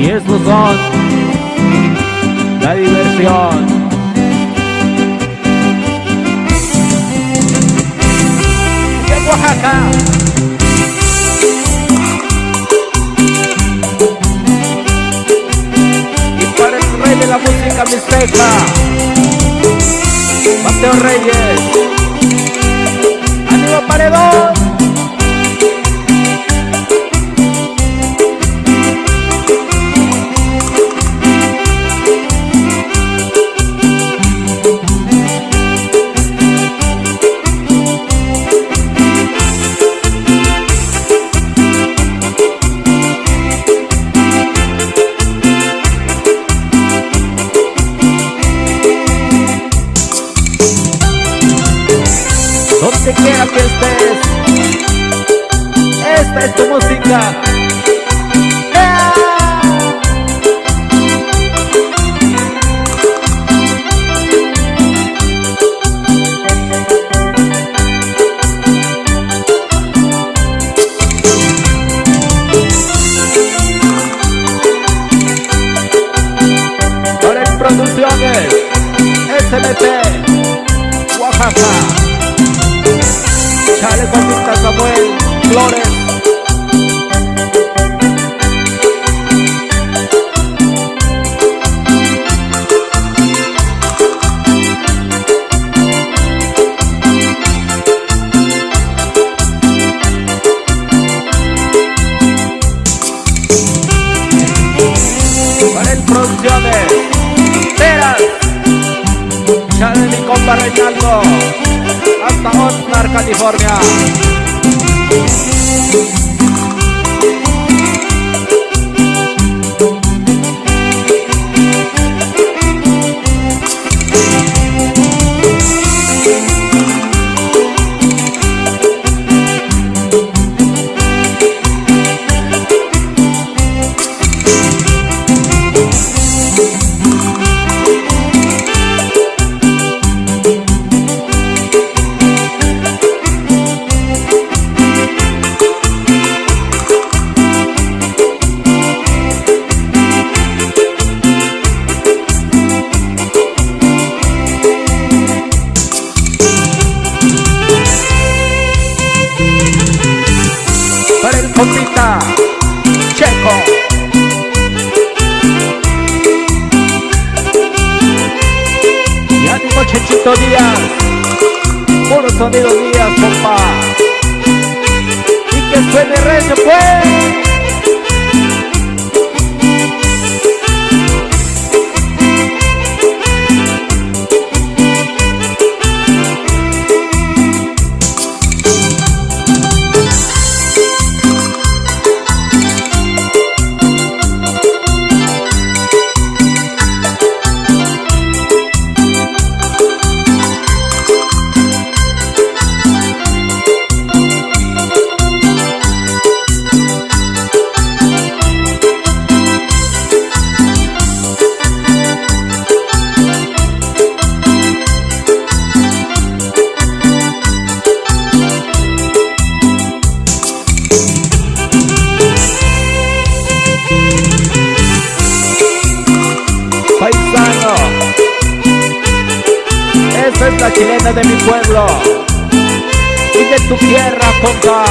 Y estos son la diversión. De Oaxaca. Y para el rey de la música mixteca, Mateo Reyes. ¡Ánimo Paredón! Donde quiera que estés. Esta es tu música. Producciones, SMT, Oaxaca. Para el Producciones. Peras. Chale mi compa Reinaldo hasta Oxnard, California. Para el compita Checo. Y ánimo Chechito Díaz. Puro sonido Díaz, compa. Y que suene recio, pues. La chilena de mi pueblo y de tu tierra, compa.